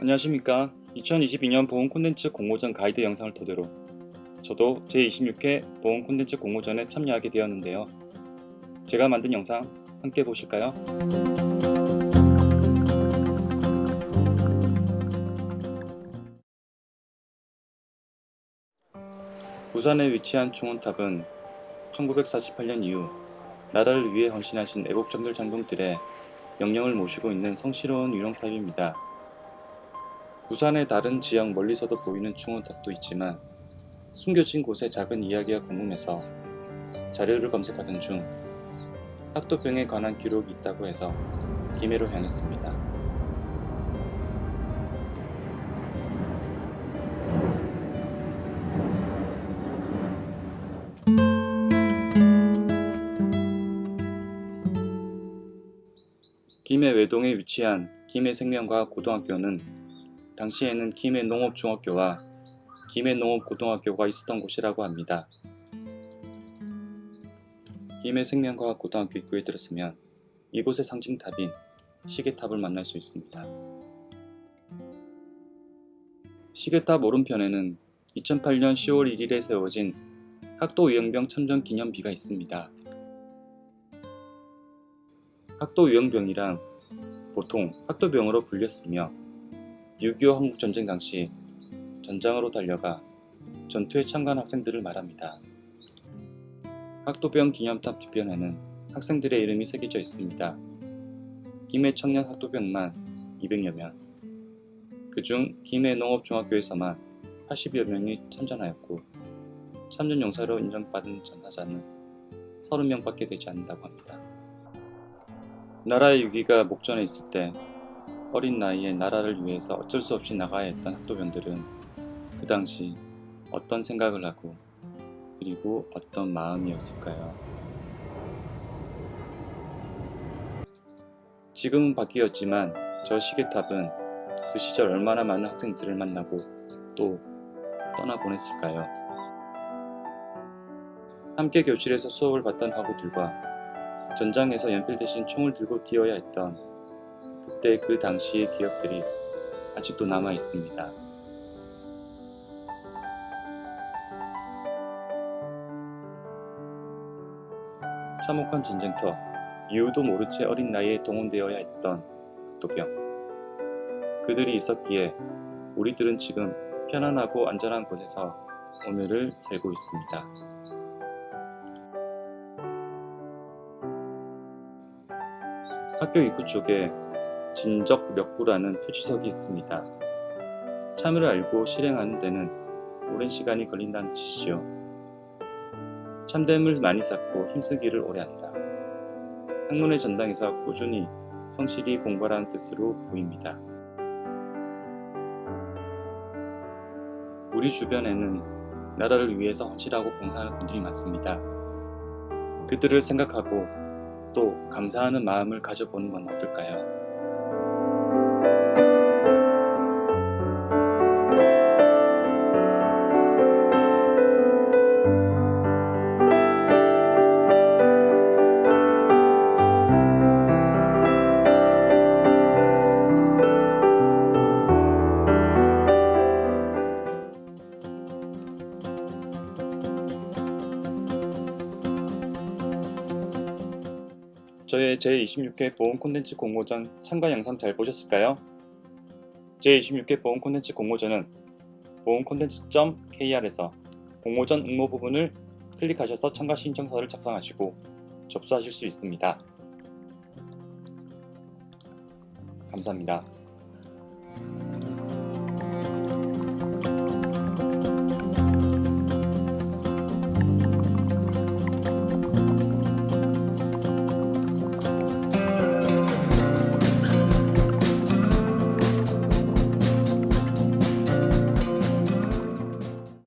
안녕하십니까 2022년 보험 콘텐츠 공모전 가이드 영상을 토대로 저도 제26회 보험 콘텐츠 공모전에 참여하게 되었는데요 제가 만든 영상 함께 보실까요? 부산에 위치한 충원탑은 1948년 이후 나라를 위해 헌신하신 애국정들 장군들의 영령을 모시고 있는 성스러운 유령탑입니다. 부산의 다른 지역 멀리서도 보이는 충원탑도 있지만 숨겨진 곳의 작은 이야기가 궁금해서 자료를 검색하던 중 학도병에 관한 기록이 있다고 해서 김해로 향했습니다. 김해 외동에 위치한 김해 생명과학 고등학교는 당시에는 김해 농업중학교와 김해 농업고등학교가 있었던 곳이라고 합니다. 김해 생명과학 고등학교 입구에 들었으면 이곳의 상징탑인 시계탑을 만날 수 있습니다. 시계탑 오른편에는 2008년 10월 1일에 세워진 학도유형병 참전 기념비가 있습니다. 학도유형병이란 보통 학도병으로 불렸으며 6.25 한국전쟁 당시 전장으로 달려가 전투에 참가한 학생들을 말합니다. 학도병 기념탑 뒤편에는 학생들의 이름이 새겨져 있습니다. 김해 청년 학도병만 200여 명, 그중 김해 농업중학교에서만 80여 명이 참전하였고 참전 용사로 인정받은 전사자는 30명밖에 되지 않는다고 합니다. 나라의 위기가 목전에 있을 때 어린 나이에 나라를 위해서 어쩔 수 없이 나가야 했던 학도병들은 그 당시 어떤 생각을 하고 그리고 어떤 마음이었을까요? 지금은 바뀌었지만 저 시계탑은 그 시절 얼마나 많은 학생들을 만나고 또 떠나보냈을까요? 함께 교실에서 수업을 받던 학우들과 전장에서 연필 대신 총을 들고 뛰어야 했던 그때 그 당시의 기억들이 아직도 남아 있습니다. 참혹한 전쟁터, 이유도 모른 채 어린 나이에 동원되어야 했던 도병. 그들이 있었기에 우리들은 지금 편안하고 안전한 곳에서 오늘을 살고 있습니다. 학교 입구 쪽에 진적력부라는 표지석이 있습니다. 참여를 알고 실행하는 데는 오랜 시간이 걸린다는 뜻이죠. 참됨을 많이 쌓고 힘쓰기를 오래 한다. 학문의 전당에서 꾸준히 성실히 공부하라는 뜻으로 보입니다. 우리 주변에는 나라를 위해서 헌신하고 봉사하는 분들이 많습니다. 그들을 생각하고 또 감사하는 마음을 가져보는 건 어떨까요? 저의 제26회 보험 콘텐츠 공모전 참가 영상 잘 보셨을까요? 제26회 보험 콘텐츠 공모전은 보험 콘텐츠.kr에서 공모전 응모 부분을 클릭하셔서 참가 신청서를 작성하시고 접수하실 수 있습니다. 감사합니다.